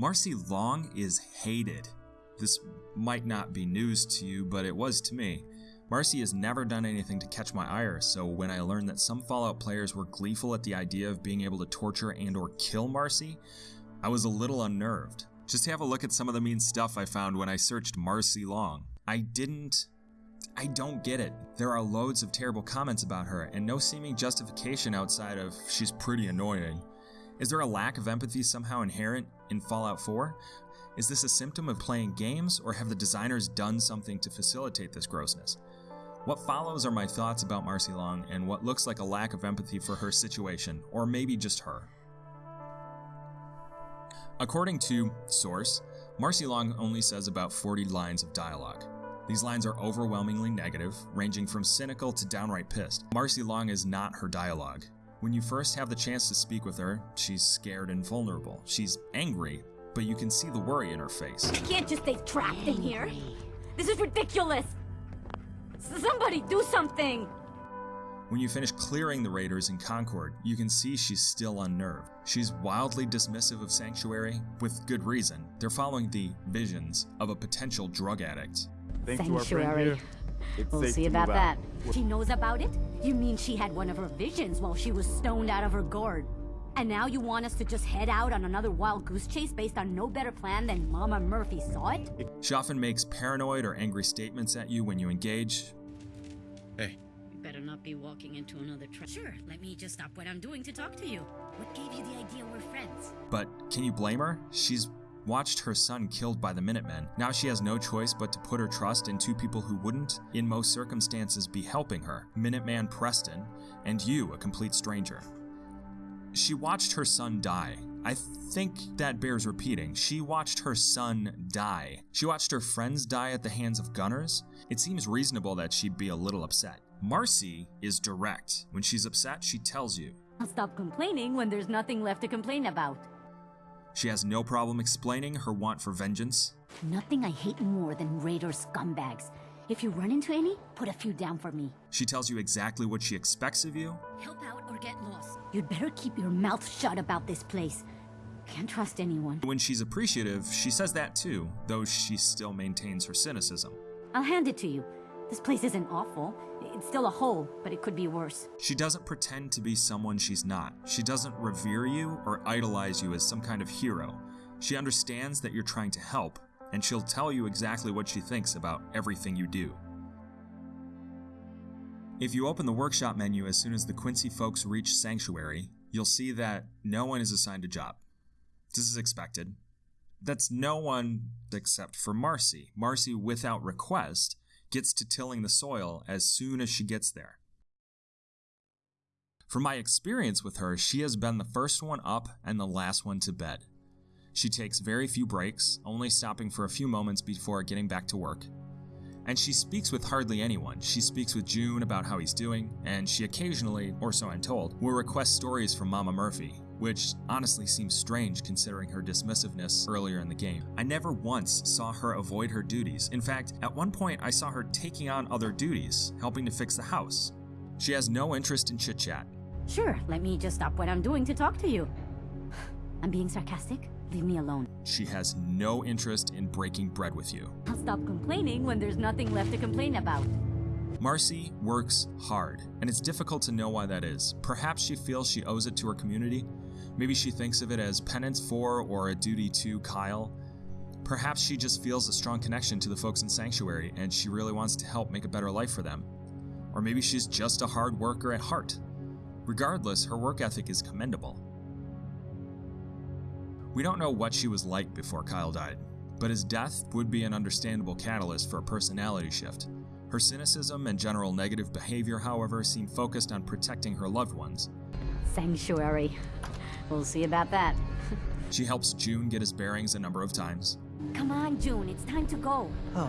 Marcy Long is hated. This might not be news to you, but it was to me. Marcy has never done anything to catch my ire, so when I learned that some Fallout players were gleeful at the idea of being able to torture and or kill Marcy, I was a little unnerved. Just have a look at some of the mean stuff I found when I searched Marcy Long. I didn't I don't get it. There are loads of terrible comments about her, and no seeming justification outside of she's pretty annoying. Is there a lack of empathy somehow inherent in Fallout 4? Is this a symptom of playing games, or have the designers done something to facilitate this grossness? What follows are my thoughts about Marcy Long and what looks like a lack of empathy for her situation, or maybe just her. According to Source, Marcy Long only says about 40 lines of dialogue. These lines are overwhelmingly negative, ranging from cynical to downright pissed. Marcy Long is not her dialogue. When you first have the chance to speak with her, she's scared and vulnerable. She's angry, but you can see the worry in her face. You can't just stay trapped in here. This is ridiculous. Somebody do something. When you finish clearing the raiders in Concord, you can see she's still unnerved. She's wildly dismissive of Sanctuary, with good reason. They're following the visions of a potential drug addict. Thanks to our friend Sanctuary. Here, it's We'll see about that. She knows about it? You mean she had one of her visions while she was stoned out of her gourd? And now you want us to just head out on another wild goose chase based on no better plan than Mama Murphy saw it? She often makes paranoid or angry statements at you when you engage. Hey, You better not be walking into another trap. Sure, let me just stop what I'm doing to talk to you. What gave you the idea we're friends? But can you blame her? She's watched her son killed by the Minutemen. Now she has no choice but to put her trust in two people who wouldn't, in most circumstances, be helping her Minuteman Preston and you, a complete stranger. She watched her son die. I think that bears repeating. She watched her son die. She watched her friends die at the hands of gunners. It seems reasonable that she'd be a little upset. Marcy is direct. When she's upset, she tells you. I'll stop complaining when there's nothing left to complain about. She has no problem explaining her want for vengeance. Nothing I hate more than raider scumbags. If you run into any, put a few down for me. She tells you exactly what she expects of you. Help out or get lost. You'd better keep your mouth shut about this place. Can't trust anyone. When she's appreciative, she says that too, though she still maintains her cynicism. I'll hand it to you. This place isn't awful. It's still a hole, but it could be worse. She doesn't pretend to be someone she's not. She doesn't revere you or idolize you as some kind of hero. She understands that you're trying to help, and she'll tell you exactly what she thinks about everything you do. If you open the workshop menu as soon as the Quincy folks reach Sanctuary, you'll see that no one is assigned a job. This is expected. That's no one except for Marcy. Marcy, without request, gets to tilling the soil as soon as she gets there. From my experience with her, she has been the first one up and the last one to bed. She takes very few breaks, only stopping for a few moments before getting back to work. And she speaks with hardly anyone. She speaks with Jun about how he's doing, and she occasionally, or so I'm told, will request stories from Mama Murphy, which honestly seems strange considering her dismissiveness earlier in the game. I never once saw her avoid her duties. In fact, at one point I saw her taking on other duties, helping to fix the house. She has no interest in chit chat. Sure, let me just stop what I'm doing to talk to you. I'm being sarcastic. Leave me alone. She has no interest in breaking bread with you. I'll stop complaining when there's nothing left to complain about. Marcy works hard, and it's difficult to know why that is. Perhaps she feels she owes it to her community. Maybe she thinks of it as penance for or a duty to Kyle. Perhaps she just feels a strong connection to the folks in Sanctuary and she really wants to help make a better life for them. Or maybe she's just a hard worker at heart. Regardless, her work ethic is commendable. We don't know what she was like before Kyle died, but his death would be an understandable catalyst for a personality shift. Her cynicism and general negative behavior, however, seem focused on protecting her loved ones. Sanctuary. We'll see about that. She helps Jun get his bearings a number of times. Come on, Jun, it's time to go. Oh,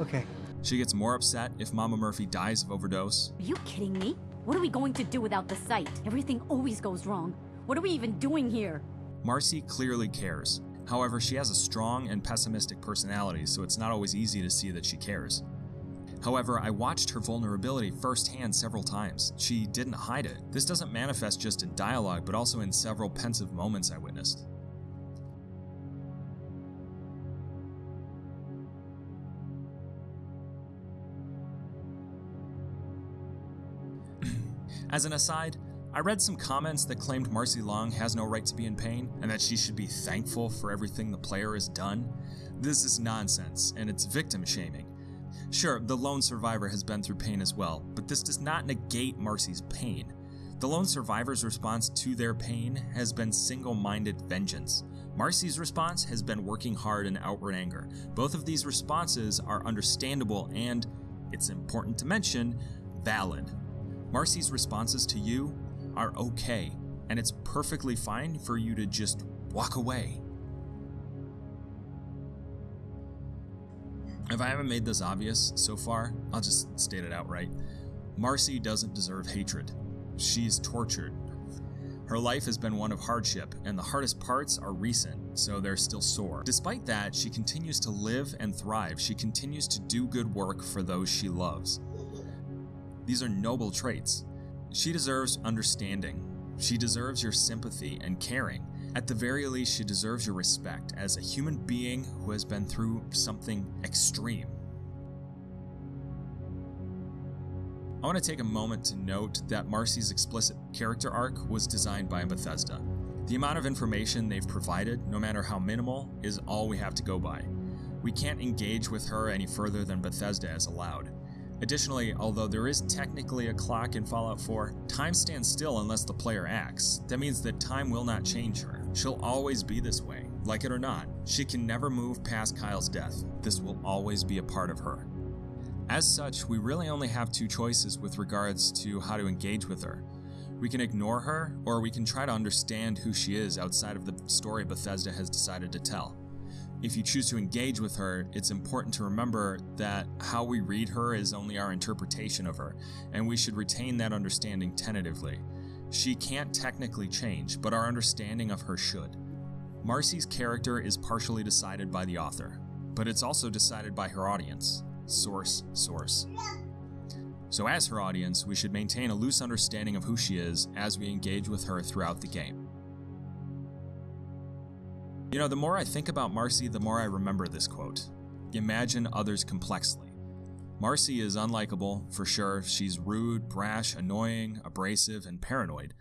okay. She gets more upset if Mama Murphy dies of overdose. Are you kidding me? What are we going to do without the sight? Everything always goes wrong. What are we even doing here? Marcy clearly cares. However, she has a strong and pessimistic personality, so it's not always easy to see that she cares. However, I watched her vulnerability firsthand several times. She didn't hide it. This doesn't manifest just in dialogue, but also in several pensive moments I witnessed. As an aside, I read some comments that claimed Marcy Long has no right to be in pain and that she should be thankful for everything the player has done. This is nonsense, and it's victim shaming. Sure, the lone survivor has been through pain as well, but this does not negate Marcy's pain. The lone survivor's response to their pain has been single minded vengeance. Marcy's response has been working hard and outward anger. Both of these responses are understandable and, it's important to mention, valid. Marcy's responses to you are okay, and it's perfectly fine for you to just walk away. If I haven't made this obvious so far, I'll just state it outright. Marcy doesn't deserve hatred. She's tortured. Her life has been one of hardship, and the hardest parts are recent, so they're still sore. Despite that, she continues to live and thrive. She continues to do good work for those she loves. These are noble traits. She deserves understanding. She deserves your sympathy and caring. At the very least, she deserves your respect as a human being who has been through something extreme. I want to take a moment to note that Marcy's explicit character arc was designed by Bethesda. The amount of information they've provided, no matter how minimal, is all we have to go by. We can't engage with her any further than Bethesda has allowed. Additionally, although there is technically a clock in Fallout 4, time stands still unless the player acts. That means that time will not change her. She'll always be this way, like it or not. She can never move past Kyle's death. This will always be a part of her. As such, we really only have two choices with regards to how to engage with her. We can ignore her, or we can try to understand who she is outside of the story Bethesda has decided to tell. If you choose to engage with her, it's important to remember that how we read her is only our interpretation of her, and we should retain that understanding tentatively. She can't technically change, but our understanding of her should. Marcy's character is partially decided by the author, but it's also decided by her audience source, source. So, as her audience, we should maintain a loose understanding of who she is as we engage with her throughout the game. You know, the more I think about Marcy, the more I remember this quote Imagine others complexly. Marcy is unlikable, for sure. She's rude, brash, annoying, abrasive, and paranoid.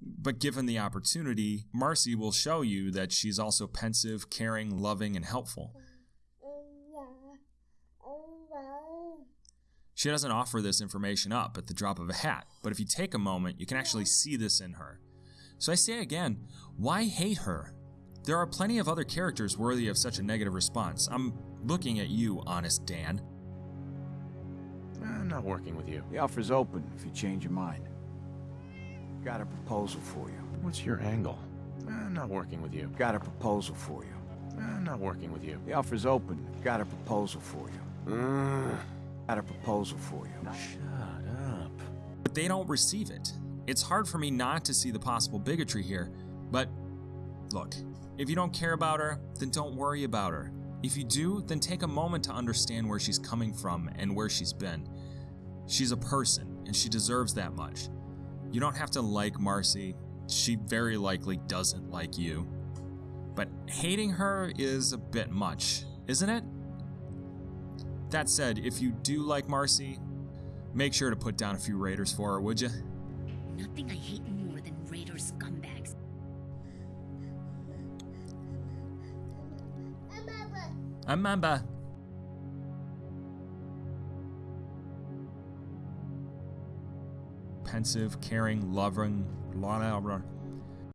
But given the opportunity, Marcy will show you that she's also pensive, caring, loving, and helpful. She doesn't offer this information up at the drop of a hat, but if you take a moment, you can actually see this in her. So I say again, why hate her? There are plenty of other characters worthy of such a negative response. I'm looking at you, honest Dan. Eh, I'm not working with you. The offer's open if you change your mind. Got a proposal for you. What's your angle? Eh, I'm not working with you. Got a proposal for you. Eh, I'm not working with you. The offer's open. Got a proposal for you. Ugh. Got a proposal for you. Shut up. But they don't receive it. It's hard for me not to see the possible bigotry here, but look, if you don't care about her, then don't worry about her. If you do, then take a moment to understand where she's coming from and where she's been. She's a person, and she deserves that much. You don't have to like Marcy, she very likely doesn't like you. But hating her is a bit much, isn't it? That said, if you do like Marcy, make sure to put down a few raiders for her, would you? Nothing I hate more than raider scumbags. Amamba. Caring, loving, blah, blah, blah.